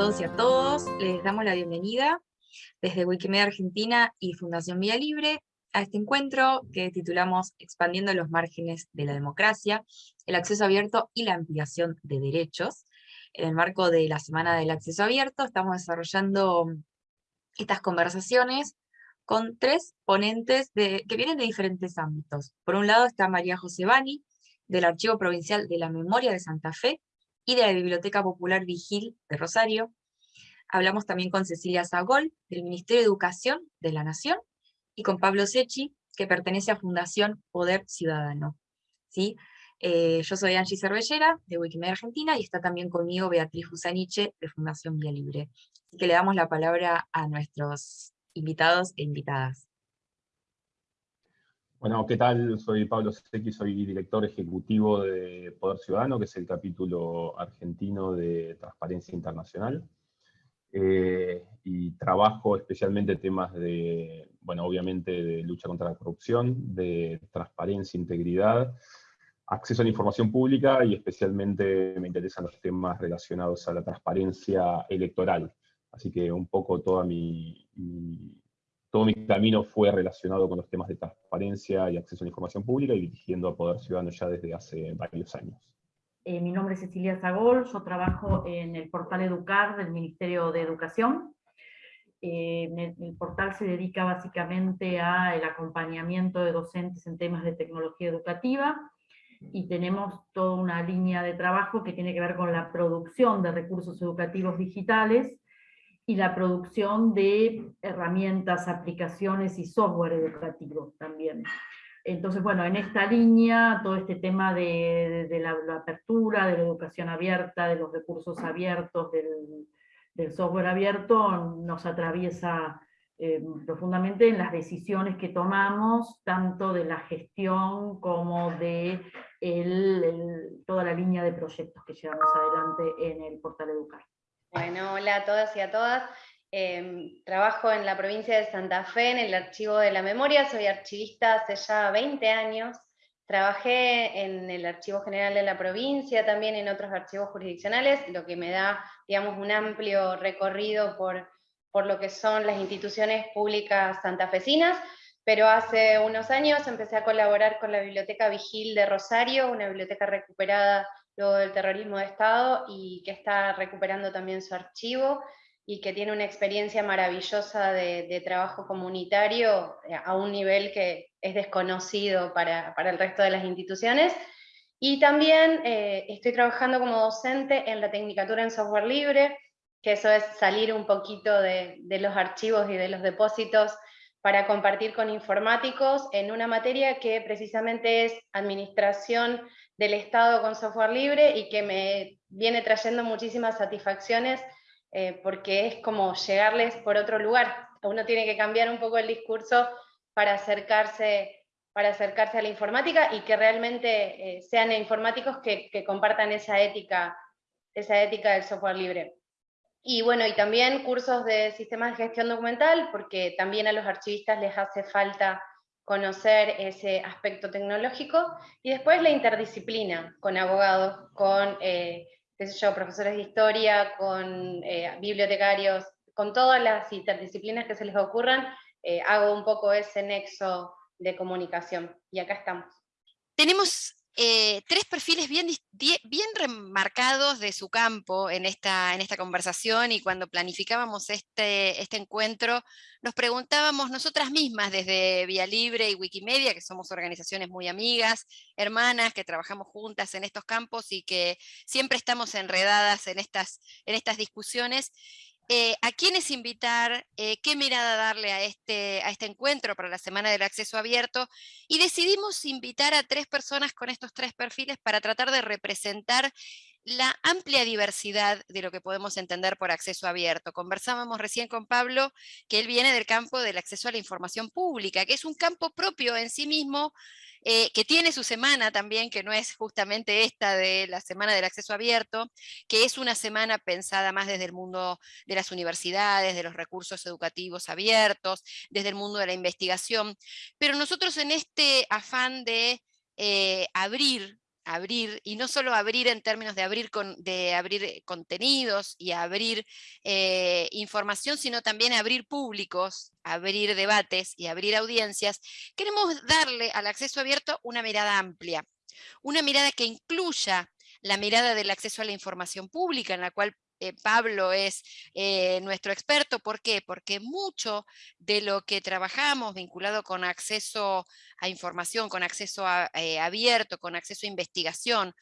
todos y a todos. Les damos la bienvenida desde Wikimedia Argentina y Fundación Vía Libre a este encuentro que titulamos Expandiendo los márgenes de la democracia, el acceso abierto y la ampliación de derechos. En el marco de la Semana del Acceso Abierto estamos desarrollando estas conversaciones con tres ponentes que vienen de diferentes ámbitos. Por un lado está María José Bani, del Archivo Provincial de la Memoria de Santa Fe, y de la Biblioteca Popular Vigil de Rosario. Hablamos también con Cecilia Zagol, del Ministerio de Educación de la Nación, y con Pablo Sechi, que pertenece a Fundación Poder Ciudadano. ¿Sí? Eh, yo soy Angie Cervellera, de Wikimedia Argentina, y está también conmigo Beatriz Fusaniche, de Fundación Vía Libre. Así que le damos la palabra a nuestros invitados e invitadas. Bueno, ¿qué tal? Soy Pablo Secchi, soy director ejecutivo de Poder Ciudadano, que es el capítulo argentino de Transparencia Internacional. Eh, y trabajo especialmente temas de, bueno, obviamente de lucha contra la corrupción, de transparencia, integridad, acceso a la información pública y especialmente me interesan los temas relacionados a la transparencia electoral. Así que un poco toda mi todo mi camino fue relacionado con los temas de transparencia y acceso a la información pública y dirigiendo a Poder Ciudadano ya desde hace varios años. Eh, mi nombre es Cecilia Zagol, yo trabajo en el portal Educar del Ministerio de Educación. Eh, el, portal se dedica básicamente al acompañamiento de docentes en temas de tecnología educativa, y tenemos toda una línea de trabajo que tiene que ver con la producción de recursos educativos digitales, y la producción de herramientas, aplicaciones y software educativo también. Entonces, bueno, en esta línea, todo este tema de, la, apertura, de la educación abierta, de los recursos abiertos, del, software abierto, nos atraviesa eh, profundamente en las decisiones que tomamos, tanto de la gestión como de toda la línea de proyectos que llevamos adelante en el portal Educar. Bueno, hola a todas y a todas. Em, trabajo en la provincia de Santa Fe, en el Archivo de la Memoria, soy archivista hace ya 20 años. Trabajé en el Archivo General de la provincia, también en otros archivos jurisdiccionales, lo que me da, digamos, un amplio recorrido por, por lo que son las instituciones públicas santafesinas, pero hace unos años empecé a colaborar con la Biblioteca Vigil de Rosario, una biblioteca recuperada luego del terrorismo de Estado y que está recuperando también su archivo y que tiene una experiencia maravillosa de, trabajo comunitario eh, a un nivel que es desconocido para, el resto de las instituciones. Y también eh, estoy trabajando como docente en la Tecnicatura en Software Libre, que eso es salir un poquito de, de los archivos y de los depósitos para compartir con informáticos en una materia que precisamente es administración del Estado con software libre y que me viene trayendo muchísimas satisfacciones eh, porque es como llegarles por otro lugar. Uno tiene que cambiar un poco el discurso para acercarse, para acercarse a la informática y que realmente eh, sean informáticos que, que, compartan esa ética, esa ética del software libre. Y bueno, y también cursos de sistemas de gestión documental, porque también a los archivistas les hace falta conocer ese aspecto tecnológico, y después la interdisciplina, con abogados, con eh, qué sé yo, profesores de historia, con eh, bibliotecarios, con todas las interdisciplinas que se les ocurran, eh, hago un poco ese nexo de comunicación, y acá estamos. Tenemos eh, tres perfiles bien, bien remarcados de su campo en esta, en esta conversación y cuando planificábamos este, este encuentro nos preguntábamos nosotras mismas desde Vía Libre y Wikimedia, que somos organizaciones muy amigas, hermanas, que trabajamos juntas en estos campos y que siempre estamos enredadas en estas, en estas discusiones, eh, a quiénes invitar, eh, qué mirada darle a este, a este encuentro para la Semana del Acceso Abierto, y decidimos invitar a tres personas con estos tres perfiles para tratar de representar la amplia diversidad de lo que podemos entender por acceso abierto. Conversábamos recién con Pablo que él viene del campo del acceso a la información pública, que es un campo propio en sí mismo, eh, que tiene su semana también, que no es justamente esta de la Semana del Acceso Abierto, que es una semana pensada más desde el mundo de las universidades, de los recursos educativos abiertos, desde el mundo de la investigación, pero nosotros en este afán de eh, abrir abrir, y no solo abrir en términos de abrir, de abrir eh, contenidos y abrir eh, información, sino también abrir públicos, abrir debates y abrir audiencias, queremos darle al acceso abierto una mirada amplia, una mirada que incluya la mirada del acceso a la información pública, en la cual eh, Pablo es eh, nuestro experto. ¿Por qué? Porque mucho de lo que trabajamos vinculado con acceso a información, con acceso eh, abierto, con acceso a investigación,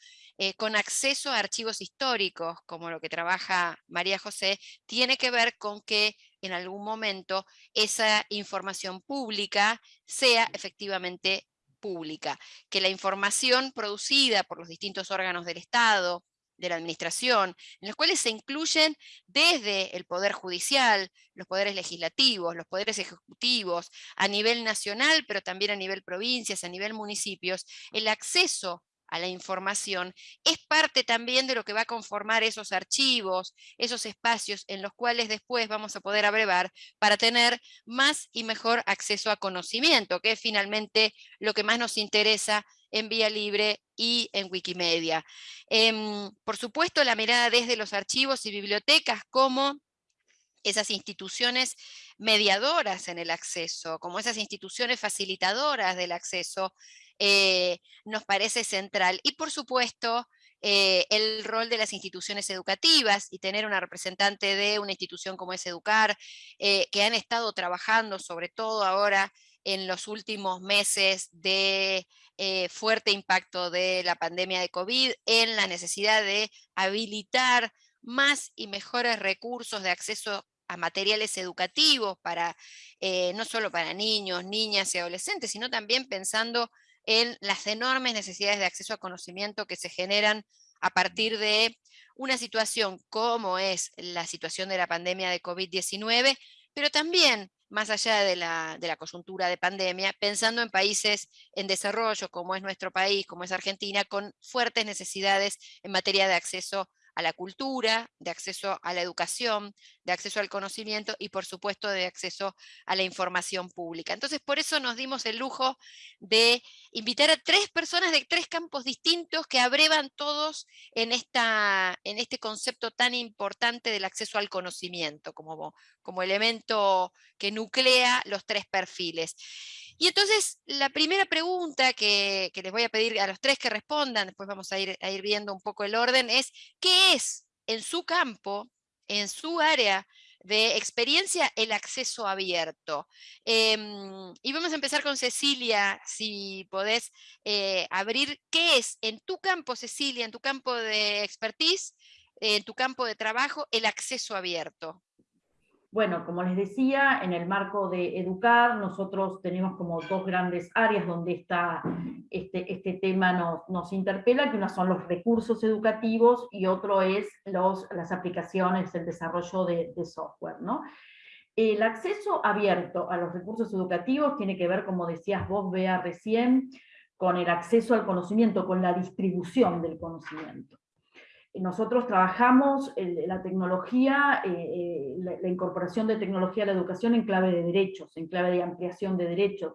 con acceso a archivos históricos, como lo que trabaja María José, tiene que ver con que en algún momento esa información pública sea efectivamente pública, que la información producida por los distintos órganos del Estado, de la administración, en los cuales se incluyen desde el Poder Judicial, los poderes legislativos, los poderes ejecutivos, a nivel nacional, pero también a nivel provincias, a nivel municipios, el acceso a la información es parte también de lo que va a conformar esos archivos, esos espacios en los cuales después vamos a poder abrevar para tener más y mejor acceso a conocimiento, que es finalmente lo que más nos interesa en Vía Libre y en Wikimedia. Em, por supuesto, la mirada desde los archivos y bibliotecas como esas instituciones mediadoras en el acceso, como esas instituciones facilitadoras del acceso, eh, nos parece central. Y por supuesto, eh, el rol de las instituciones educativas y tener una representante de una institución como es Educar, eh, que han estado trabajando sobre todo ahora en los últimos meses de eh, fuerte impacto de la pandemia de COVID, en la necesidad de habilitar más y mejores recursos de acceso a materiales educativos, para, eh, no solo para niños, niñas y adolescentes, sino también pensando en las enormes necesidades de acceso a conocimiento que se generan a partir de una situación como es la situación de la pandemia de COVID-19, pero también más allá de la, de la, coyuntura de pandemia, pensando en países en desarrollo como es nuestro país, como es Argentina, con fuertes necesidades en materia de acceso a la cultura, de acceso a la educación, de acceso al conocimiento y por supuesto de acceso a la información pública. Entonces por eso nos dimos el lujo de invitar a tres personas de tres campos distintos que abrevan todos en, esta, en este concepto tan importante del acceso al conocimiento como, como elemento que nuclea los tres perfiles. Y entonces, la primera pregunta que, les voy a pedir a los tres que respondan, después vamos a ir, a ir viendo un poco el orden, es ¿qué es en su campo, en su área de experiencia, el acceso abierto? Em, y vamos a empezar con Cecilia, si podés eh, abrir, ¿qué es en tu campo, Cecilia, en tu campo de expertise, en tu campo de trabajo, el acceso abierto? Bueno, como les decía, en el marco de Educar, nosotros tenemos como dos grandes áreas donde está este, este tema nos, nos, interpela, que una son los recursos educativos y otro es los, las aplicaciones, el desarrollo de, software. ¿no? El acceso abierto a los recursos educativos tiene que ver, como decías vos, Bea, recién, con el acceso al conocimiento, con la distribución del conocimiento. Nosotros trabajamos la tecnología, eh, eh, la, incorporación de tecnología a la educación en clave de derechos, en clave de ampliación de derechos,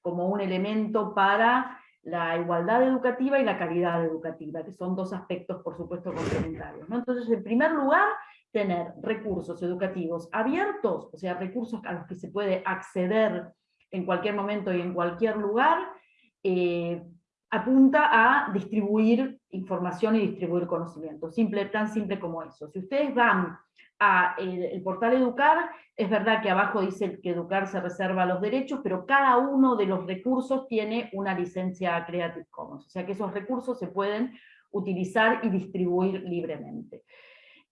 como un elemento para la igualdad educativa y la calidad educativa, que son dos aspectos, por supuesto, complementarios. Entonces, en primer lugar, tener recursos educativos abiertos, o sea, recursos a los que se puede acceder en cualquier momento y en cualquier lugar, eh, apunta a distribuir información y distribuir conocimiento, simple, tan simple como eso. Si ustedes van a el, portal Educar, es verdad que abajo dice que Educar se reserva los derechos, pero cada uno de los recursos tiene una licencia Creative Commons, o sea que esos recursos se pueden utilizar y distribuir libremente.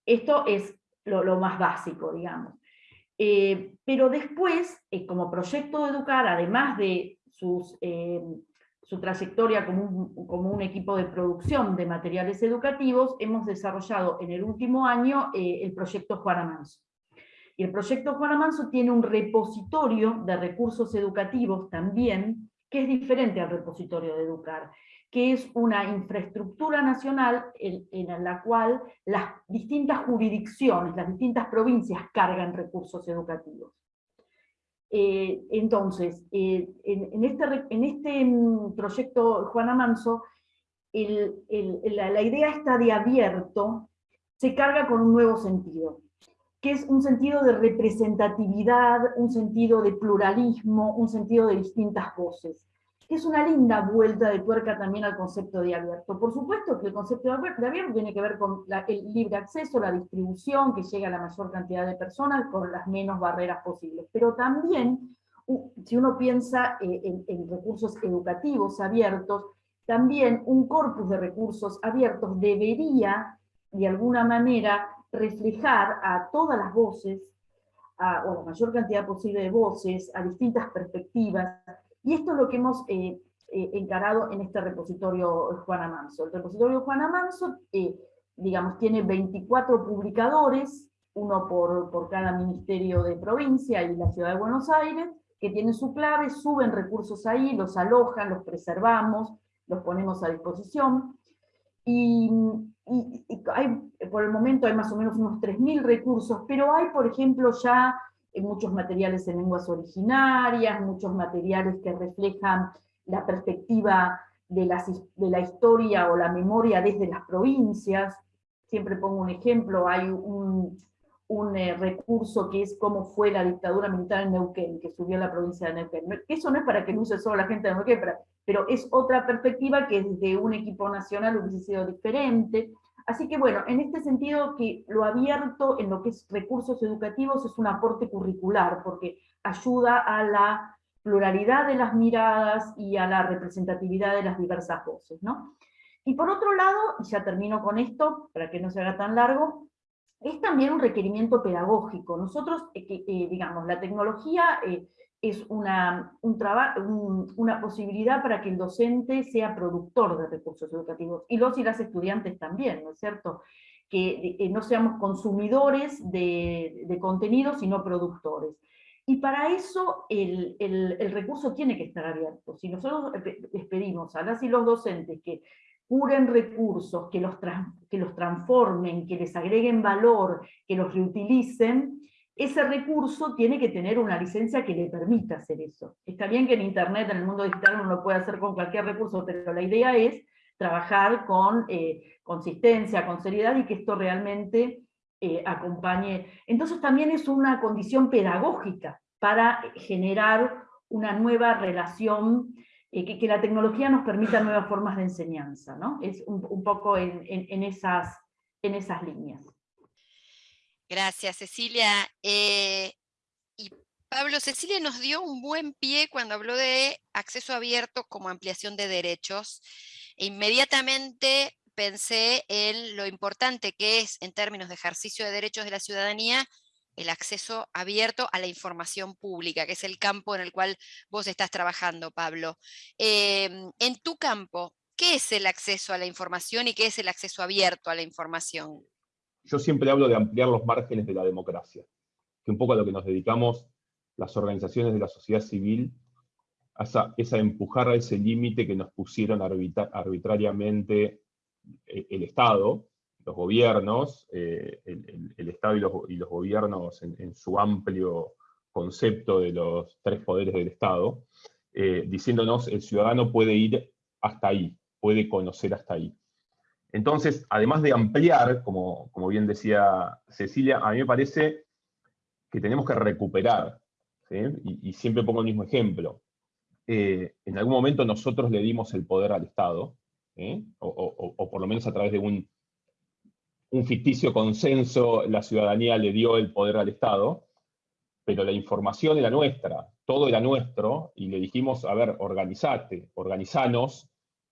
Esto es lo, más básico, digamos. Eh, pero después, eh, como proyecto de Educar, además de sus eh, su trayectoria como un, equipo de producción de materiales educativos, hemos desarrollado en el último año eh, el proyecto Juana Manso. Y el proyecto Juana Manso tiene un repositorio de recursos educativos también, que es diferente al repositorio de Educar, que es una infraestructura nacional en la cual las distintas jurisdicciones, las distintas provincias cargan recursos educativos. Eh, entonces, eh, en, este, este mm, proyecto Juana Manso, la, idea está de abierto se carga con un nuevo sentido, que es un sentido de representatividad, un sentido de pluralismo, un sentido de distintas voces, es una linda vuelta de tuerca también al concepto de abierto. Por supuesto que el concepto de abierto tiene que ver con el libre acceso, la distribución, que llega a la mayor cantidad de personas con las menos barreras posibles, pero también si uno piensa eh, en, recursos educativos abiertos, también un corpus de recursos abiertos debería, de alguna manera, reflejar a todas las voces, a, o la mayor cantidad posible de voces, a distintas perspectivas, y esto es lo que hemos eh, eh, encarado en este repositorio Juana Manso. El repositorio Juana Manso, digamos, tiene 24 publicadores, uno por, cada ministerio de provincia y la ciudad de Buenos Aires, que tienen su clave, suben recursos ahí, los alojan, los preservamos, los ponemos a disposición. Y, por el momento hay más o menos unos 3.000 recursos, pero hay, por ejemplo, ya eh, muchos materiales en lenguas originarias, muchos materiales que reflejan la perspectiva de, de la historia o la memoria desde las provincias. Siempre pongo un ejemplo, hay un, un eh, recurso que es cómo fue la dictadura militar en Neuquén, que subió a la provincia de Neuquén. Eso no es para que lo use solo la gente de Neuquén, pero, es otra perspectiva que desde un equipo nacional hubiese sido diferente. Así que bueno, en este sentido que lo abierto en lo que es recursos educativos es un aporte curricular, porque ayuda a la pluralidad de las miradas y a la representatividad de las diversas voces. ¿no? Y por otro lado, y ya termino con esto, para que no se haga tan largo, es también un requerimiento pedagógico. Nosotros, eh, eh, digamos, la tecnología eh, es una, un una posibilidad para que el docente sea productor de recursos educativos, y los y las estudiantes también, ¿no es cierto? Que no seamos consumidores de, de contenidos, sino productores. Y para eso el, el, recurso tiene que estar abierto. Si nosotros les pedimos a las y los docentes que curen recursos, que los, que los transformen, que les agreguen valor, que los reutilicen, ese recurso tiene que tener una licencia que le permita hacer eso. Está bien que en Internet, en el mundo digital, uno lo puede hacer con cualquier recurso, pero la idea es trabajar con eh, consistencia, con seriedad, y que esto realmente eh, acompañe. Entonces también es una condición pedagógica para generar una nueva relación eh, que, la tecnología nos permita nuevas formas de enseñanza, ¿no? Es un, poco en, esas, en esas líneas. Gracias, Cecilia. Eh, y Pablo, Cecilia nos dio un buen pie cuando habló de acceso abierto como ampliación de derechos. E inmediatamente pensé en lo importante que es en términos de ejercicio de derechos de la ciudadanía el acceso abierto a la información pública, que es el campo en el cual vos estás trabajando, Pablo. Em, en tu campo, ¿qué es el acceso a la información y qué es el acceso abierto a la información? Yo siempre hablo de ampliar los márgenes de la democracia, que un poco a lo que nos dedicamos las organizaciones de la sociedad civil es a empujar a ese límite que nos pusieron arbitrariamente eh, el Estado, los gobiernos, eh, el, Estado y los, gobiernos en, su amplio concepto de los tres poderes del Estado, eh, diciéndonos el ciudadano puede ir hasta ahí, puede conocer hasta ahí. Entonces, además de ampliar, como, bien decía Cecilia, a mí me parece que tenemos que recuperar, y, siempre pongo el mismo ejemplo. Eh, en algún momento nosotros le dimos el poder al Estado, o por lo menos a través de un un ficticio consenso, la ciudadanía le dio el poder al Estado, pero la información era nuestra, todo era nuestro, y le dijimos, a ver, organizate, organizanos,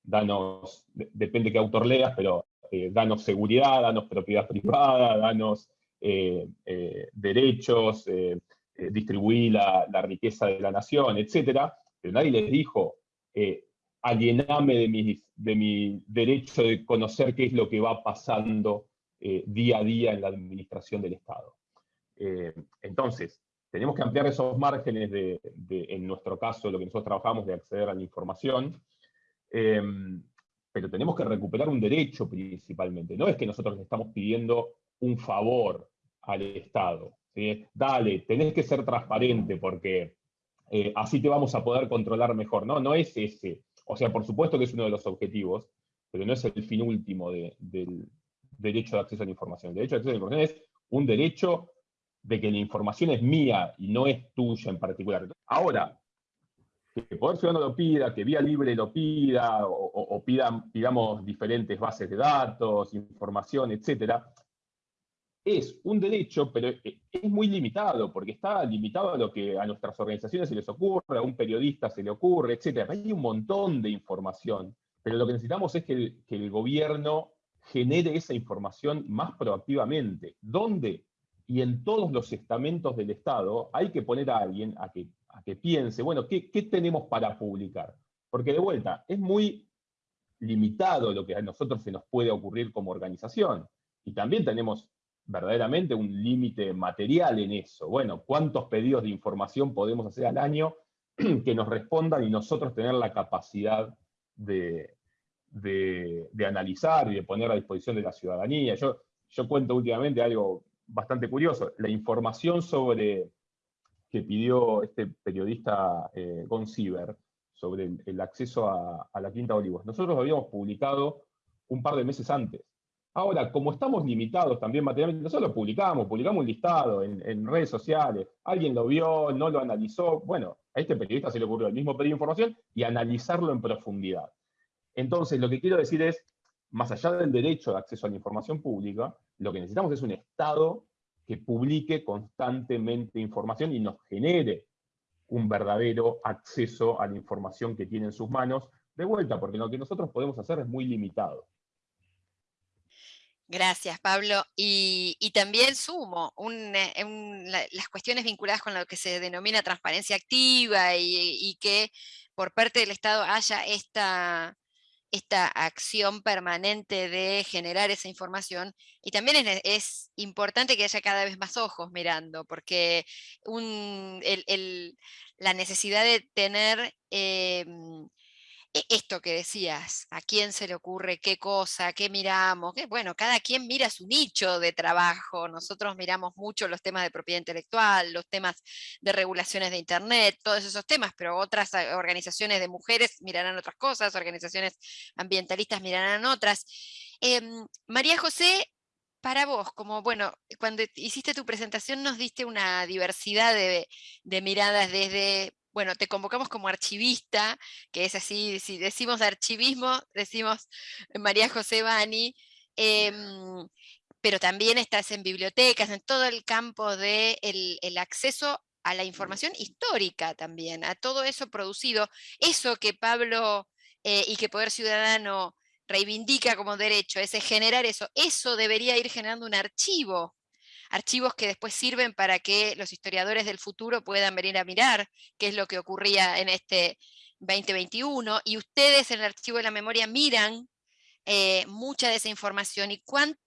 danos, depende qué autor leas, pero eh, danos seguridad, danos propiedad privada, danos eh, eh, derechos, distribuir la, la, riqueza de la nación, etc. Pero nadie les dijo, aliename de de mi derecho de conocer qué es lo que va pasando día a día en la administración del Estado. Entonces, tenemos que ampliar esos márgenes de, en nuestro caso, lo que nosotros trabajamos de acceder a la información, eh, pero tenemos que recuperar un derecho principalmente. No es que nosotros le estamos pidiendo un favor al Estado. Dale, tenés que ser transparente porque así te vamos a poder controlar mejor. No, no es ese. O sea, por supuesto que es uno de los objetivos, pero no es el fin último del derecho de acceso a la información. El derecho de acceso a la información es un derecho de que la información es mía y no es tuya en particular. Ahora, que el Poder Ciudadano lo pida, que Vía Libre lo pida, o, pida, digamos, diferentes bases de datos, información, etcétera, es un derecho, pero es muy limitado, porque está limitado a lo que a nuestras organizaciones se les ocurre, a un periodista se le ocurre, etc. Hay un montón de información, pero lo que necesitamos es que el, gobierno genere esa información más proactivamente. ¿Dónde? Y en todos los estamentos del Estado hay que poner a alguien a que, a que piense, bueno, ¿qué, ¿qué tenemos para publicar? Porque de vuelta, es muy limitado lo que a nosotros se nos puede ocurrir como organización. Y también tenemos verdaderamente un límite material en eso. Bueno, ¿cuántos pedidos de información podemos hacer al año que nos respondan y nosotros tener la capacidad de, de, analizar y de poner a disposición de la ciudadanía? Yo, yo cuento últimamente algo bastante curioso. La información sobre que pidió este periodista eh, Gon sobre el, acceso a, la Quinta Olivos. Nosotros lo habíamos publicado un par de meses antes. Ahora, como estamos limitados también materialmente, nosotros lo publicamos, publicamos un listado en, redes sociales, alguien lo vio, no lo analizó, bueno, a este periodista se le ocurrió el mismo pedir información y analizarlo en profundidad. Entonces, lo que quiero decir es, más allá del derecho de acceso a la información pública, lo que necesitamos es un Estado que publique constantemente información y nos genere un verdadero acceso a la información que tiene en sus manos, de vuelta, porque lo que nosotros podemos hacer es muy limitado. Gracias, Pablo. Y, también sumo eh, las cuestiones vinculadas con lo que se denomina transparencia activa y, que por parte del Estado haya esta, esta acción permanente de generar esa información. Y también es, importante que haya cada vez más ojos mirando, porque la necesidad de tener... Em, esto que decías, a quién se le ocurre qué cosa, qué miramos, bueno, cada quien mira su nicho de trabajo, nosotros miramos mucho los temas de propiedad intelectual, los temas de regulaciones de internet, todos esos temas, pero otras eh, organizaciones de mujeres mirarán otras cosas, organizaciones ambientalistas mirarán otras. Em, María José, para vos, como bueno, cuando hiciste tu presentación nos diste una diversidad de miradas desde bueno, te convocamos como archivista, que es así, si decimos archivismo, decimos María José Bani, em, pero también estás en bibliotecas, en todo el campo del de el acceso a la información histórica también, a todo eso producido, eso que Pablo eh, y que Poder Ciudadano reivindica como derecho, ese generar eso, eso debería ir generando un archivo archivos que después sirven para que los historiadores del futuro puedan venir a mirar qué es lo que ocurría en este 2021, y ustedes en el archivo de la memoria miran eh, mucha de esa información y cuán,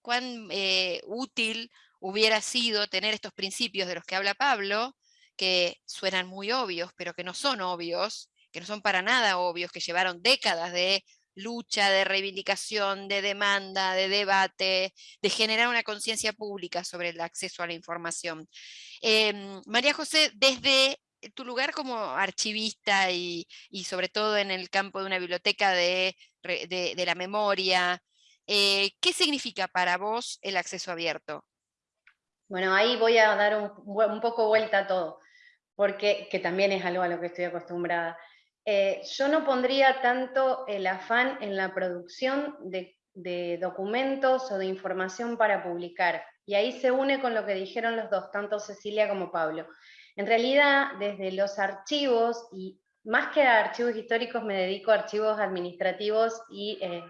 cuán eh, útil hubiera sido tener estos principios de los que habla Pablo, que suenan muy obvios, pero que no son obvios, que no son para nada obvios, que llevaron décadas de lucha, de reivindicación, de demanda, de debate, de generar una conciencia pública sobre el acceso a la información. Em, María José, desde tu lugar como archivista y, sobre todo en el campo de una biblioteca de, la memoria, eh, ¿qué significa para vos el acceso abierto? Bueno, ahí voy a dar un, un poco vuelta a todo, porque que también es algo a lo que estoy acostumbrada. Eh, yo no pondría tanto el afán en la producción de, documentos o de información para publicar. Y ahí se une con lo que dijeron los dos, tanto Cecilia como Pablo. En realidad, desde los archivos, y más que a archivos históricos, me dedico a archivos administrativos y eh,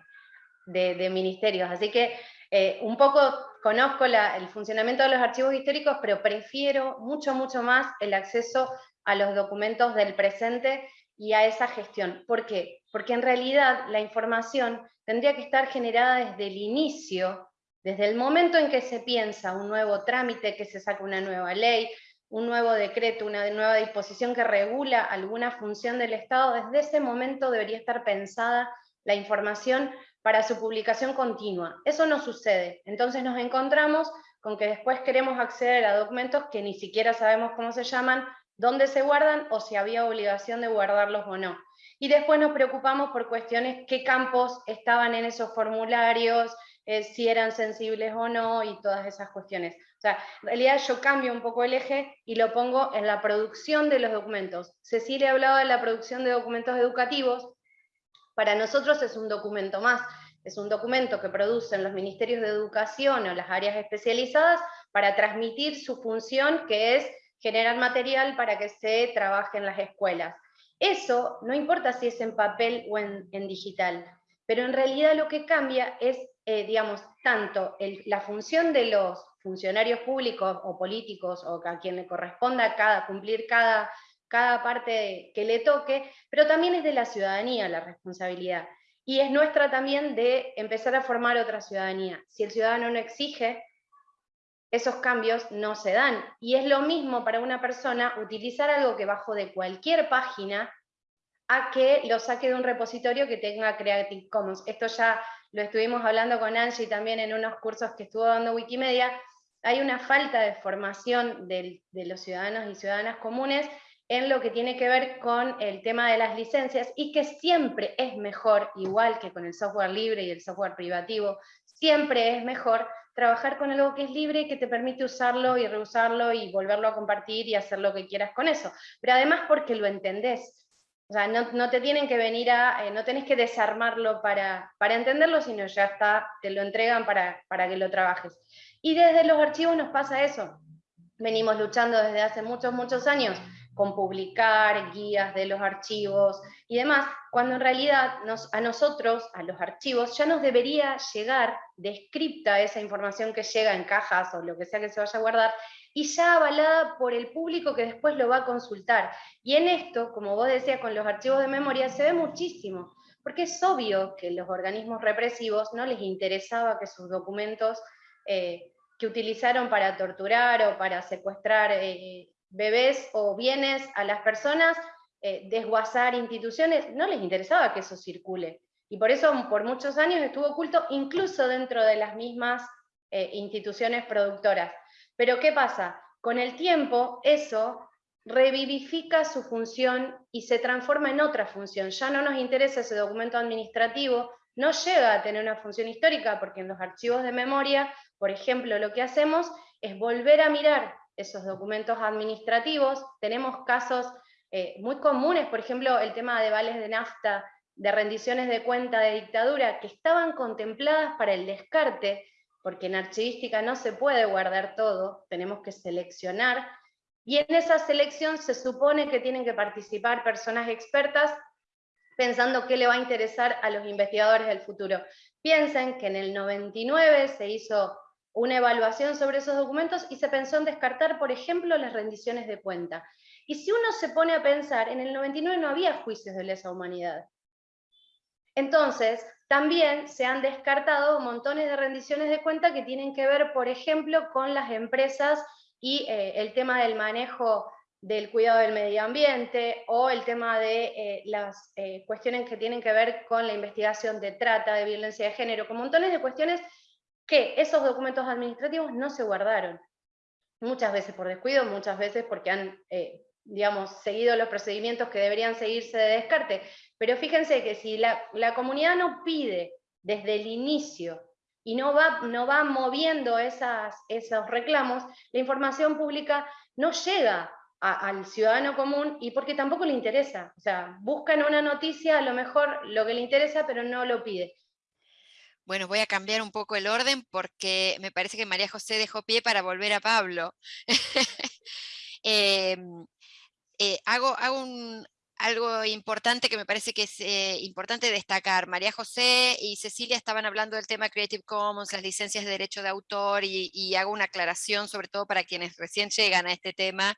de, ministerios. Así que eh, un poco conozco el funcionamiento de los archivos históricos, pero prefiero mucho, mucho más el acceso a los documentos del presente y a esa gestión. ¿Por qué? Porque en realidad la información tendría que estar generada desde el inicio, desde el momento en que se piensa un nuevo trámite, que se saca una nueva ley, un nuevo decreto, una nueva disposición que regula alguna función del Estado, desde ese momento debería estar pensada la información para su publicación continua. Eso no sucede. Entonces nos encontramos con que después queremos acceder a documentos que ni siquiera sabemos cómo se llaman, dónde se guardan o si había obligación de guardarlos o no. Y después nos preocupamos por cuestiones, qué campos estaban en esos formularios, eh, si eran sensibles o no, y todas esas cuestiones. O sea, en realidad yo cambio un poco el eje y lo pongo en la producción de los documentos. Cecilia hablaba de la producción de documentos educativos, para nosotros es un documento más, es un documento que producen los ministerios de educación o las áreas especializadas para transmitir su función, que es generar material para que se trabaje en las escuelas. Eso no importa si es en papel o en, digital, pero en realidad lo que cambia es, eh, digamos, tanto la función de los funcionarios públicos o políticos o a quien le corresponda cada, cumplir cada, cada parte que le toque, pero también es de la ciudadanía la responsabilidad. Y es nuestra también de empezar a formar otra ciudadanía. Si el ciudadano no exige, esos cambios no se dan. Y es lo mismo para una persona utilizar algo que bajo de cualquier página a que lo saque de un repositorio que tenga Creative Commons. Esto ya lo estuvimos hablando con Angie también en unos cursos que estuvo dando Wikimedia. Hay una falta de formación de, de los ciudadanos y ciudadanas comunes en lo que tiene que ver con el tema de las licencias y que siempre es mejor, igual que con el software libre y el software privativo, siempre es mejor trabajar con algo que es libre que te permite usarlo y reusarlo y volverlo a compartir y hacer lo que quieras con eso. Pero además porque lo entendés. O sea, no, te tienen que venir a, eh, no tenés que desarmarlo para, para entenderlo, sino ya está, te lo entregan para, para que lo trabajes. Y desde los archivos nos pasa eso. Venimos luchando desde hace muchos, muchos años con publicar guías de los archivos y demás, cuando en realidad a nosotros, a los archivos, ya nos debería llegar descripta esa información que llega en cajas o lo que sea que se vaya a guardar, y ya avalada por el público que después lo va a consultar. Y en esto, como vos decías, con los archivos de memoria se ve muchísimo, porque es obvio que los organismos represivos no les interesaba que sus documentos eh, que utilizaron para torturar o para secuestrar eh, bebés o bienes a las personas, eh, desguazar instituciones, no les interesaba que eso circule. Y por eso por muchos años estuvo oculto incluso dentro de las mismas eh, instituciones productoras. Pero ¿qué pasa? Con el tiempo eso revivifica su función y se transforma en otra función. Ya no nos interesa ese documento administrativo, no llega a tener una función histórica, porque en los archivos de memoria, por ejemplo, lo que hacemos es volver a mirar esos documentos administrativos. Tenemos casos eh, muy comunes, por ejemplo, el tema de vales de nafta, de rendiciones de cuenta de dictadura, que estaban contempladas para el descarte, porque en archivística no se puede guardar todo, tenemos que seleccionar, y en esa selección se supone que tienen que participar personas expertas pensando qué le va a interesar a los investigadores del futuro. Piensen que en el 99 se hizo una evaluación sobre esos documentos y se pensó en descartar, por ejemplo, las rendiciones de cuenta. Y si uno se pone a pensar, en el 99 no había juicios de lesa humanidad. Entonces, también se han descartado montones de rendiciones de cuenta que tienen que ver, por ejemplo, con las empresas y eh, el tema del manejo del cuidado del medio ambiente, o el tema de eh, las eh, cuestiones que tienen que ver con la investigación de trata, de violencia de género, con montones de cuestiones que esos documentos administrativos no se guardaron. Muchas veces por descuido, muchas veces porque han, eh, digamos, seguido los procedimientos que deberían seguirse de descarte. Pero fíjense que si la, comunidad no pide desde el inicio y no va, no va moviendo esas, esos reclamos, la información pública no llega al ciudadano común y porque tampoco le interesa. O sea, buscan una noticia, a lo mejor lo que le interesa, pero no lo pide. Bueno, voy a cambiar un poco el orden porque me parece que María José dejó pie para volver a Pablo. Em, eh, hago, algo importante que me parece que es eh, importante destacar. María José y Cecilia estaban hablando del tema Creative Commons, las licencias de derecho de autor, y, hago una aclaración sobre todo para quienes recién llegan a este tema,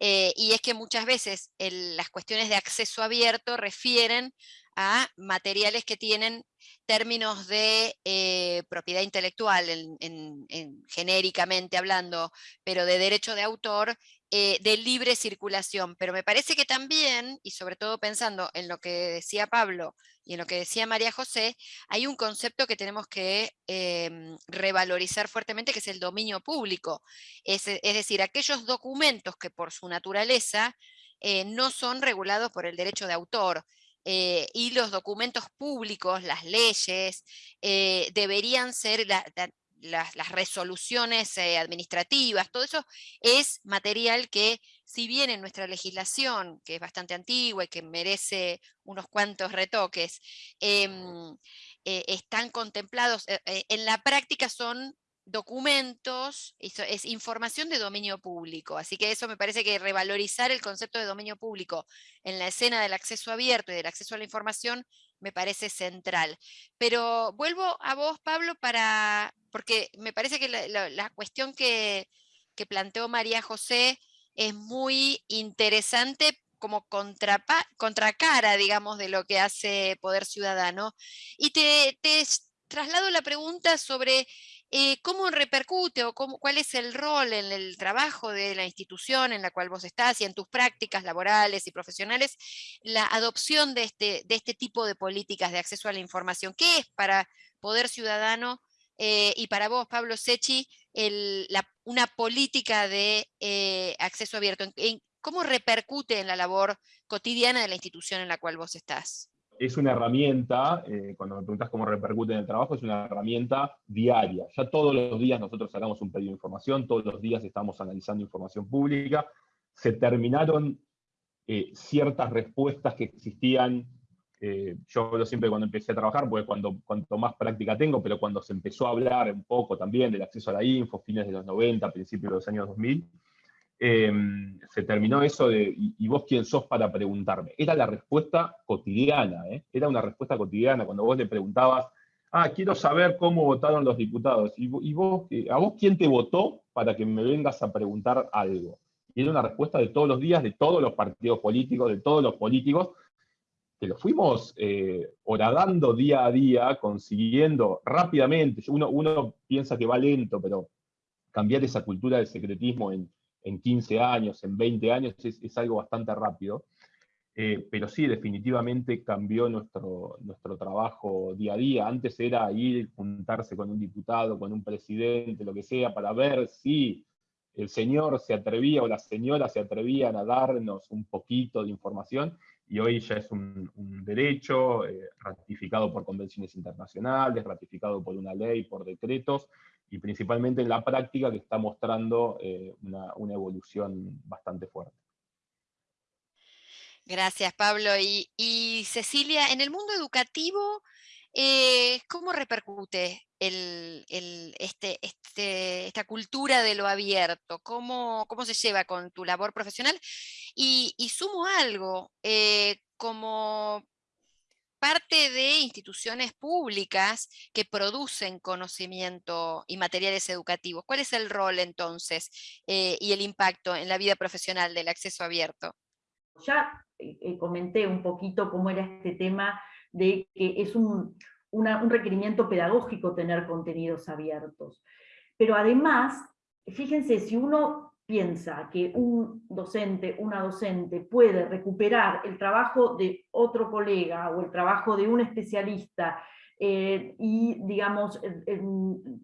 eh, y es que muchas veces las cuestiones de acceso abierto refieren a materiales que tienen términos de eh, propiedad intelectual, en, genéricamente hablando, pero de derecho de autor, eh, de libre circulación, pero me parece que también, y sobre todo pensando en lo que decía Pablo y en lo que decía María José, hay un concepto que tenemos que em, revalorizar fuertemente, que es el dominio público. Es, es decir, aquellos documentos que por su naturaleza eh, no son regulados por el derecho de autor. Eh, y los documentos públicos, las leyes, deberían ser las, resoluciones administrativas, todo eso es material que, si bien en nuestra legislación, que es bastante antigua y que merece unos cuantos retoques, em, están contemplados, en la práctica son documentos, es información de dominio público, así que eso me parece que revalorizar el concepto de dominio público en la escena del acceso abierto y del acceso a la información me parece central. Pero vuelvo a vos, Pablo, para, porque me parece que la, cuestión que, que, planteó María José es muy interesante como contracara, digamos, de lo que hace Poder Ciudadano. Y te, te traslado la pregunta sobre eh, ¿Cómo repercute o cuál es el rol en el trabajo de la institución en la cual vos estás y en tus prácticas laborales y profesionales la adopción de este, de este tipo de políticas de acceso a la información? ¿Qué es para Poder Ciudadano eh, y para vos, Pablo Sechi, una política de eh, acceso abierto? ¿Cómo repercute en la labor cotidiana de la institución en la cual vos estás? Es una herramienta, eh, cuando me preguntas cómo repercute en el trabajo, es una herramienta diaria. Ya todos los días nosotros sacamos un pedido de información, todos los días estamos analizando información pública. Se terminaron eh, ciertas respuestas que existían, eh, yo hablo siempre cuando empecé a trabajar, porque cuando, cuanto más práctica tengo, pero cuando se empezó a hablar un poco también del acceso a la info, fines de los 90, principios de los años 2000, Em, se terminó eso de, y, vos quién sos para preguntarme? Era la respuesta cotidiana, ¿eh? era una respuesta cotidiana, cuando vos le preguntabas, ah, quiero saber cómo votaron los diputados, y, vos, eh, ¿a vos quién te votó para que me vengas a preguntar algo? Y era una respuesta de todos los días, de todos los partidos políticos, de todos los políticos, que lo fuimos eh, horadando día a día, consiguiendo rápidamente, uno, uno piensa que va lento, pero cambiar esa cultura del secretismo en en 15 años, en 20 años, es, algo bastante rápido. Eh, pero sí, definitivamente cambió nuestro, nuestro trabajo día a día. Antes era ir, juntarse con un diputado, con un presidente, lo que sea, para ver si el señor se atrevía o la señora se atrevían a darnos un poquito de información, y hoy ya es un, derecho eh, ratificado por convenciones internacionales, ratificado por una ley, por decretos, y principalmente en la práctica que está mostrando eh, una, evolución bastante fuerte. Gracias, Pablo. Y, Cecilia, en el mundo educativo, eh, ¿cómo repercute este, este, esta cultura de lo abierto? ¿Cómo, ¿Cómo, se lleva con tu labor profesional? Y, sumo algo, eh, como parte de instituciones públicas que producen conocimiento y materiales educativos. ¿Cuál es el rol entonces eh, y el impacto en la vida profesional del acceso abierto? Ya eh, eh, comenté un poquito cómo era este tema de que es un, un requerimiento pedagógico tener contenidos abiertos. Pero además, fíjense, si uno piensa que un docente, una docente puede recuperar el trabajo de otro colega o el trabajo de un especialista eh, y, digamos,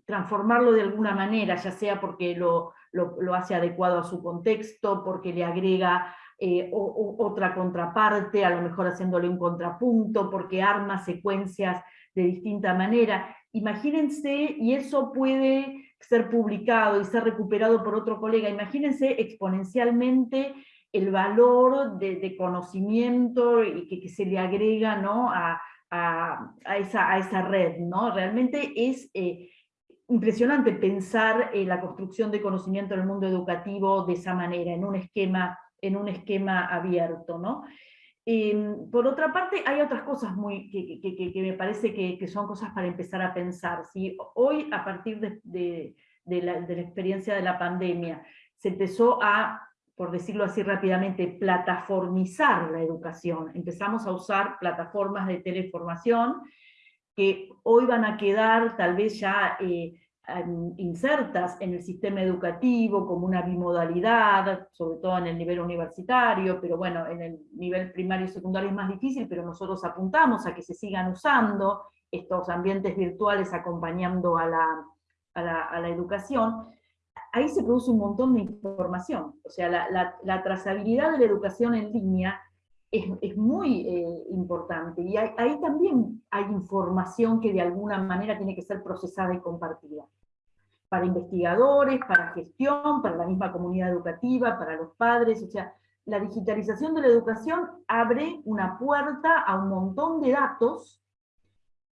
transformarlo de alguna manera, ya sea porque lo, lo, hace adecuado a su contexto, porque le agrega eh, otra contraparte, a lo mejor haciéndole un contrapunto, porque arma secuencias de distinta manera. Imagínense, y eso puede ser publicado y ser recuperado por otro colega, imagínense exponencialmente el valor de, conocimiento y que, se le agrega ¿no? a, esa, a, esa, red. ¿no? Realmente es eh, impresionante pensar eh, la construcción de conocimiento en el mundo educativo de esa manera, en un esquema, en un esquema abierto. ¿no? Em, por otra parte, hay otras cosas muy, que, me parece que, son cosas para empezar a pensar. Hoy, a partir de, la, experiencia de la pandemia, se empezó a, por decirlo así rápidamente, plataformizar la educación, empezamos a usar plataformas de teleformación, que hoy van a quedar tal vez ya eh, insertas en el sistema educativo como una bimodalidad, sobre todo en el nivel universitario, pero bueno, en el nivel primario y secundario es más difícil, pero nosotros apuntamos a que se sigan usando estos ambientes virtuales acompañando a la, a la, educación, ahí se produce un montón de información. O sea, la, la, trazabilidad de la educación en línea es, es muy eh, importante, y ahí también hay información que de alguna manera tiene que ser procesada y compartida para investigadores, para gestión, para la misma comunidad educativa, para los padres, o sea, la digitalización de la educación abre una puerta a un montón de datos.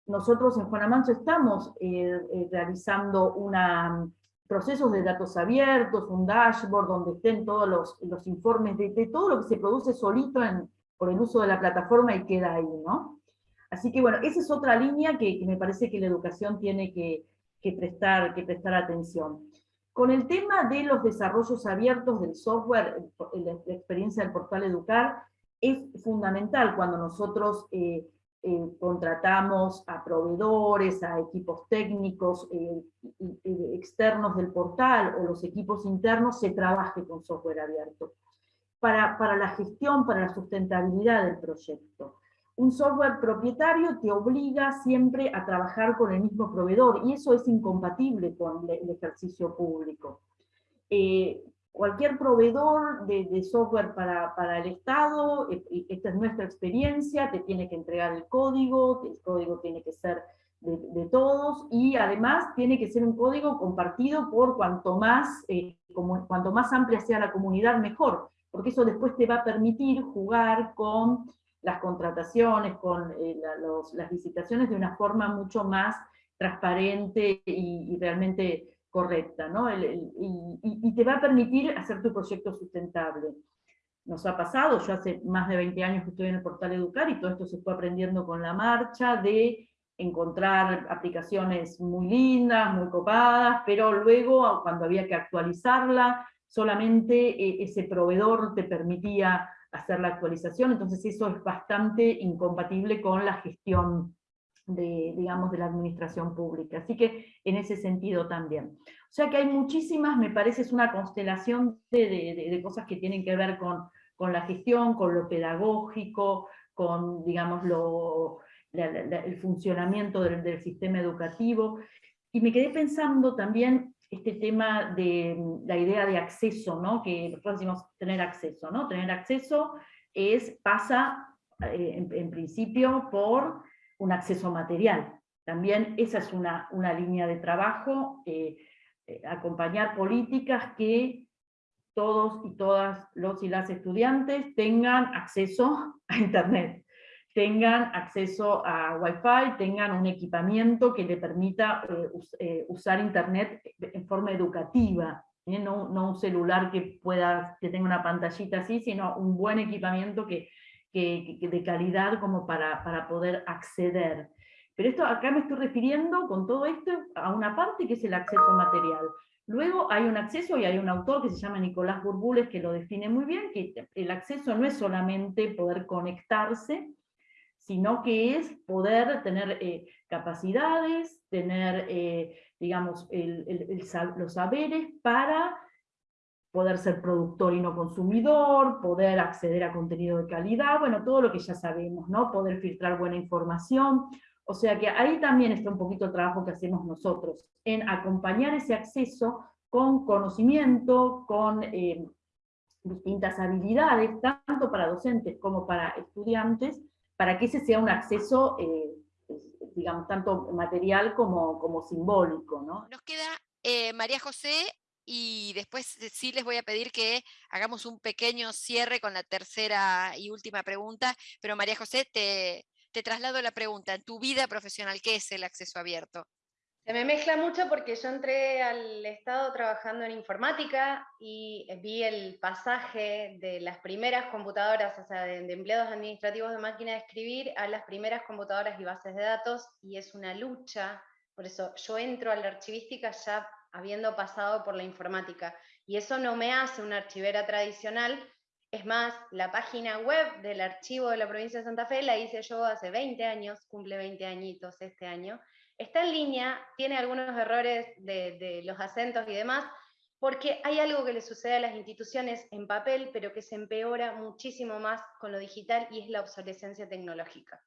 Nosotros en Juan Amanso estamos eh, eh, realizando una, procesos de datos abiertos, un dashboard donde estén todos los, los informes de, todo lo que se produce solito por el uso de la plataforma y queda ahí, ¿no? Así que bueno, esa es otra línea que me parece que la educación tiene que, que prestar, que prestar atención. Con el tema de los desarrollos abiertos del software, la, experiencia del portal Educar, es fundamental cuando nosotros eh, eh, contratamos a proveedores, a equipos técnicos eh, externos del portal o los equipos internos, se trabaje con software abierto. Para, para la gestión, para la sustentabilidad del proyecto un software propietario te obliga siempre a trabajar con el mismo proveedor, y eso es incompatible con el ejercicio público. Eh, cualquier proveedor de, software para, el Estado, eh, esta es nuestra experiencia, te tiene que entregar el código, el código tiene que ser de, todos, y además tiene que ser un código compartido por cuanto más, eh, como, cuanto más amplia sea la comunidad, mejor, porque eso después te va a permitir jugar con las contrataciones, con eh, las licitaciones de una forma mucho más transparente y, realmente correcta, ¿no? y, te va a permitir hacer tu proyecto sustentable. Nos ha pasado, yo hace más de 20 años que estoy en el portal Educar, y todo esto se fue aprendiendo con la marcha, de encontrar aplicaciones muy lindas, muy copadas, pero luego cuando había que actualizarla, solamente eh, ese proveedor te permitía hacer la actualización, entonces eso es bastante incompatible con la gestión de, digamos, de la administración pública. Así que en ese sentido también. O sea que hay muchísimas, me parece, es una constelación de, cosas que tienen que ver con, con, la gestión, con lo pedagógico, con, digamos, lo, el funcionamiento del, del sistema educativo. Y me quedé pensando también este tema de mm, la idea de acceso, ¿no? que nosotros decimos tener acceso. ¿no? Tener acceso es, pasa eh, en, principio por un acceso material. También esa es una, una línea de trabajo, eh, eh, acompañar políticas que todos y todas los y las estudiantes tengan acceso a Internet tengan acceso a Wi-Fi, tengan un equipamiento que le permita eh, eh, usar Internet en forma educativa, ¿eh? no, un celular que, pueda, que tenga una pantallita así, sino un buen equipamiento que, de calidad como para, para poder acceder. Pero esto acá me estoy refiriendo con todo esto a una parte que es el acceso material. Luego hay un acceso y hay un autor que se llama Nicolás Burbules que lo define muy bien, que el acceso no es solamente poder conectarse, sino que es poder tener eh, capacidades, tener, eh, digamos, los saberes para poder ser productor y no consumidor, poder acceder a contenido de calidad, bueno, todo lo que ya sabemos, ¿no? Poder filtrar buena información, o sea que ahí también está un poquito el trabajo que hacemos nosotros, en acompañar ese acceso con conocimiento, con eh, distintas habilidades, tanto para docentes como para estudiantes, para que ese sea un acceso, eh, digamos, tanto material como, como simbólico. ¿no? Nos queda eh, María José y después sí les voy a pedir que hagamos un pequeño cierre con la tercera y última pregunta, pero María José, te, te traslado la pregunta, en tu vida profesional, ¿qué es el acceso abierto? Se me mezcla mucho porque yo entré al Estado trabajando en informática y vi el pasaje de las primeras computadoras, o sea, de, empleados administrativos de máquina de escribir a las primeras computadoras y bases de datos, y es una lucha, por eso yo entro a la archivística ya habiendo pasado por la informática, y eso no me hace una archivera tradicional, es más, la página web del archivo de la provincia de Santa Fe la hice yo hace 20 años, cumple 20 añitos este año, Está en línea, tiene algunos errores de, los acentos y demás, porque hay algo que le sucede a las instituciones en papel, pero que se empeora muchísimo más con lo digital y es la obsolescencia tecnológica.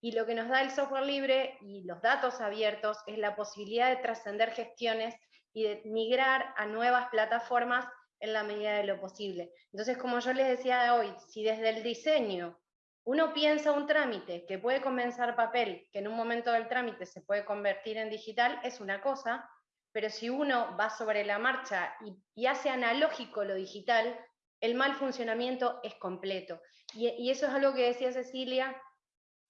Y lo que nos da el software libre y los datos abiertos es la posibilidad de trascender gestiones y de migrar a nuevas plataformas en la medida de lo posible. Entonces, como yo les decía hoy, si desde el diseño uno piensa un trámite que puede comenzar papel, que en un momento del trámite se puede convertir en digital, es una cosa, pero si uno va sobre la marcha y, hace analógico lo digital, el mal funcionamiento es completo. Y, y, eso es algo que decía Cecilia,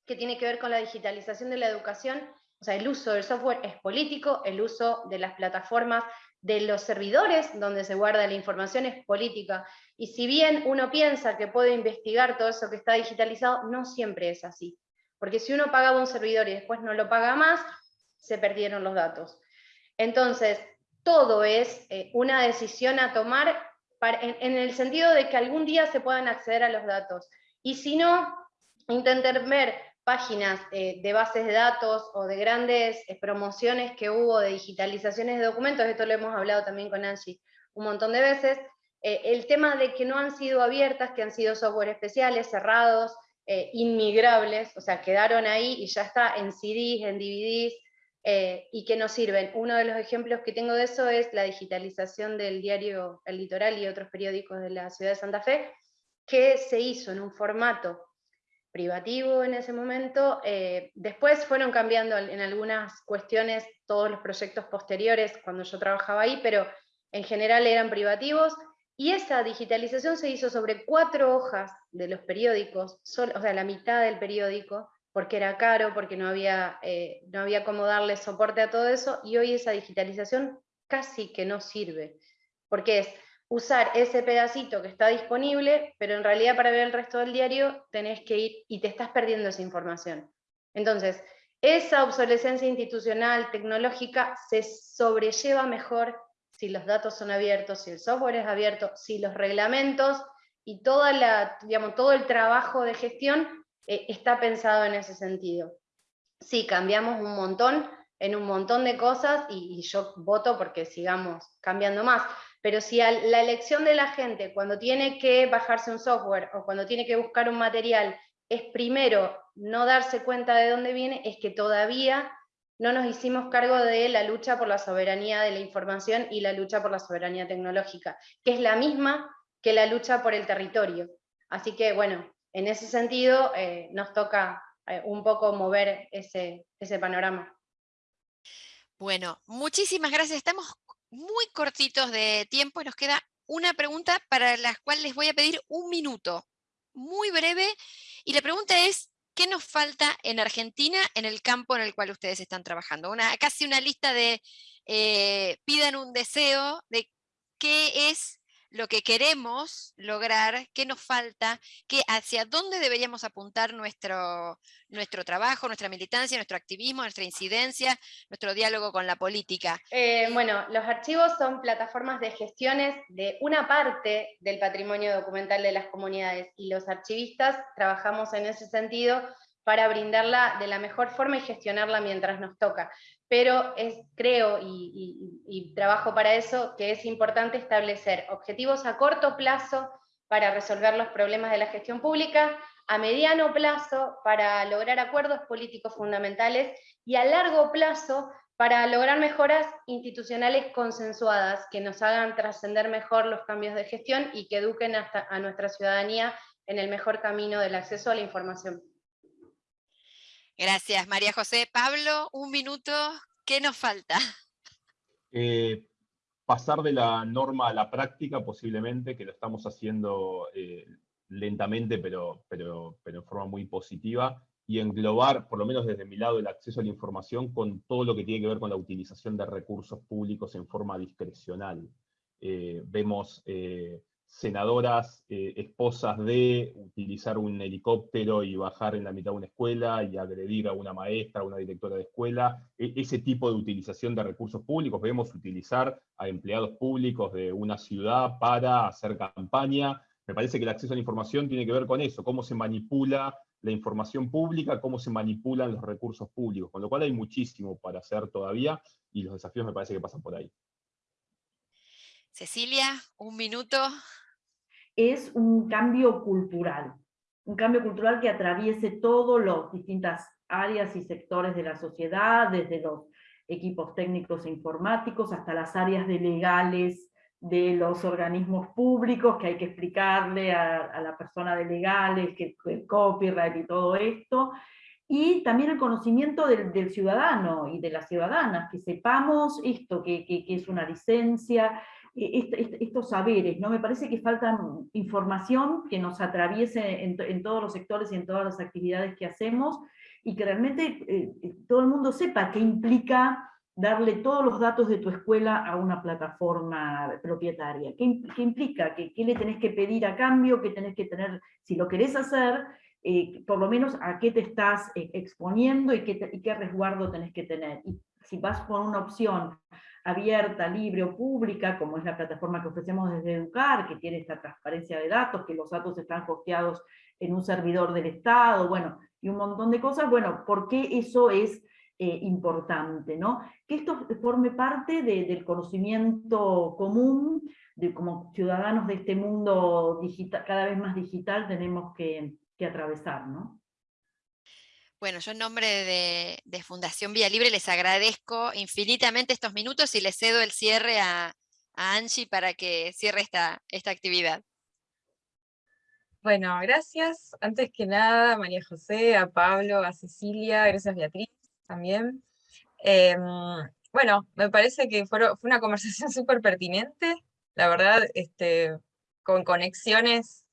que tiene que ver con la digitalización de la educación. O sea, el uso del software es político, el uso de las plataformas de los servidores donde se guarda la información es política. Y si bien uno piensa que puede investigar todo eso que está digitalizado, no siempre es así. Porque si uno pagaba un servidor y después no lo paga más, se perdieron los datos. Entonces, todo es eh, una decisión a tomar en, el sentido de que algún día se puedan acceder a los datos. Y si no, intenten ver páginas eh, de bases de datos o de grandes eh, promociones que hubo de digitalizaciones de documentos, esto lo hemos hablado también con Angie un montón de veces, eh, el tema de que no han sido abiertas, que han sido software especiales, cerrados, inmigrables, o sea, quedaron ahí y ya está en CDs, en DVDs, y que no sirven. Uno de los ejemplos que tengo de eso es la digitalización del diario El Litoral y otros periódicos de la ciudad de Santa Fe, que se hizo en un formato privativo en ese momento. Eh, después fueron cambiando en algunas cuestiones todos los proyectos posteriores cuando yo trabajaba ahí, pero en general eran privativos. Y esa digitalización se hizo sobre cuatro hojas de los periódicos, o sea, la mitad del periódico, porque era caro, porque no había, eh, no había cómo darle soporte a todo eso, y hoy esa digitalización casi que no sirve, porque es usar ese pedacito que está disponible, pero en realidad para ver el resto del diario tenés que ir y te estás perdiendo esa información. Entonces, esa obsolescencia institucional, tecnológica, se sobrelleva mejor si los datos son abiertos, si el software es abierto, si los reglamentos y todo el trabajo de gestión eh, está pensado en ese sentido. Sí, cambiamos un montón en un montón de cosas y yo voto porque sigamos cambiando más, pero si la elección de la gente cuando tiene que bajarse un software o cuando tiene que buscar un material es primero no darse cuenta de dónde viene, es que todavía no nos hicimos cargo de la lucha por la soberanía de la información y la lucha por la soberanía tecnológica, que es la misma que la lucha por el territorio. Así que bueno, en ese sentido eh, nos toca eh, un poco mover ese, ese panorama. Bueno, muchísimas gracias. Estamos muy cortitos de tiempo y nos queda una pregunta para la cual les voy a pedir un minuto, muy breve, y la pregunta es, ¿qué nos falta en Argentina en el campo en el cual ustedes están trabajando? Una, casi una lista de, eh, pidan un deseo de qué es lo que queremos lograr, qué nos falta, qué, hacia dónde deberíamos apuntar nuestro, nuestro trabajo, nuestra militancia, nuestro activismo, nuestra incidencia, nuestro diálogo con la política. Eh, bueno, los archivos son plataformas de gestiones de una parte del patrimonio documental de las comunidades y los archivistas trabajamos en ese sentido para brindarla de la mejor forma y gestionarla mientras nos toca pero es, creo y, trabajo para eso que es importante establecer objetivos a corto plazo para resolver los problemas de la gestión pública, a mediano plazo para lograr acuerdos políticos fundamentales y a largo plazo para lograr mejoras institucionales consensuadas que nos hagan trascender mejor los cambios de gestión y que eduquen a nuestra ciudadanía en el mejor camino del acceso a la información. Gracias, María José. Pablo, un minuto, ¿qué nos falta? Eh, pasar de la norma a la práctica, posiblemente, que lo estamos haciendo eh, lentamente, pero, pero, pero en forma muy positiva, y englobar, por lo menos desde mi lado, el acceso a la información con todo lo que tiene que ver con la utilización de recursos públicos en forma discrecional. Eh, vemos senadoras, eh, esposas de utilizar un helicóptero y bajar en la mitad de una escuela y agredir a una maestra, a una directora de escuela, e, ese tipo de utilización de recursos públicos, vemos utilizar a empleados públicos de una ciudad para hacer campaña, me parece que el acceso a la información tiene que ver con eso, cómo se manipula la información pública, cómo se manipulan los recursos públicos, con lo cual hay muchísimo para hacer todavía, y los desafíos me parece que pasan por ahí. Cecilia, un minuto. Es un cambio cultural, un cambio cultural que atraviese todas las distintas áreas y sectores de la sociedad, desde los equipos técnicos e informáticos hasta las áreas de legales de los organismos públicos, que hay que explicarle a, la persona de legales, que el copyright y todo esto, y también el conocimiento del, ciudadano y de las ciudadanas, que sepamos esto, que, es una licencia, estos saberes, ¿no? Me parece que falta información que nos atraviese en, todos los sectores y en todas las actividades que hacemos, y que realmente eh, todo el mundo sepa qué implica darle todos los datos de tu escuela a una plataforma propietaria. ¿Qué, implica? ¿Qué, ¿Qué, le tenés que pedir a cambio? ¿Qué tenés que tener? Si lo querés hacer, eh, por lo menos a qué te estás eh, exponiendo y qué, y qué resguardo tenés que tener. Y si vas por una opción abierta, libre o pública, como es la plataforma que ofrecemos desde Educar, que tiene esta transparencia de datos, que los datos están hosteados en un servidor del Estado, bueno, y un montón de cosas, bueno, ¿por qué eso es eh, importante, ¿no? Que esto forme parte del conocimiento común, de como ciudadanos de este mundo digital, cada vez más digital tenemos que, atravesar, ¿no? Bueno, yo en nombre de, Fundación Vía Libre les agradezco infinitamente estos minutos y les cedo el cierre a, Angie para que cierre esta, esta actividad. Bueno, gracias. Antes que nada, María José, a Pablo, a Cecilia, gracias Beatriz también. Em, bueno, me parece que fue, fue una conversación súper pertinente, la verdad, este, con conexiones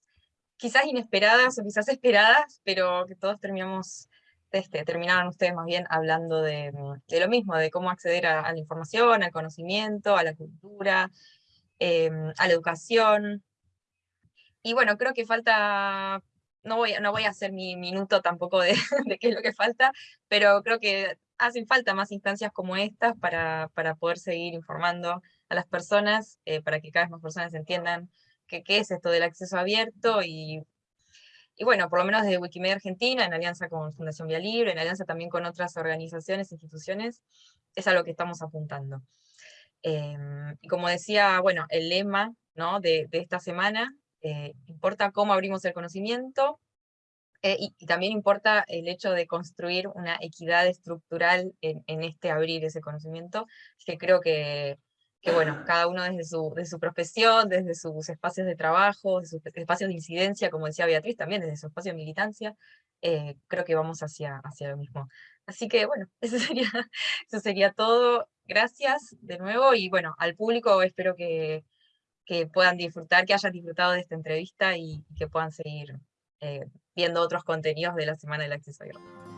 quizás inesperadas o quizás esperadas, pero que todos terminamos, este, terminaron ustedes más bien hablando de, lo mismo, de cómo acceder a, la información, al conocimiento, a la cultura, em, a la educación. Y bueno, creo que falta no voy, no voy a hacer mi minuto tampoco de, qué es lo que falta, pero creo que hacen falta más instancias como estas para, para poder seguir informando a las personas, eh, para que cada vez más personas entiendan qué, qué es esto del acceso abierto y, y bueno, por lo menos desde Wikimedia Argentina, en alianza con Fundación Vía Libre, en alianza también con otras organizaciones, instituciones, es a lo que estamos apuntando. Em, y como decía, bueno, el lema ¿no? de, esta semana eh, importa cómo abrimos el conocimiento, eh, y, también importa el hecho de construir una equidad estructural en, este abrir ese conocimiento, que creo que, que, bueno, cada uno desde su, de su profesión, desde sus espacios de trabajo, sus espacios de incidencia, como decía Beatriz, también desde su espacio de militancia, eh, creo que vamos hacia, hacia lo mismo. Así que bueno, eso sería, eso sería todo. Gracias de nuevo y bueno, al público espero que, que puedan disfrutar, que hayan disfrutado de esta entrevista y, que puedan seguir eh, viendo otros contenidos de la Semana del Acceso Abierto.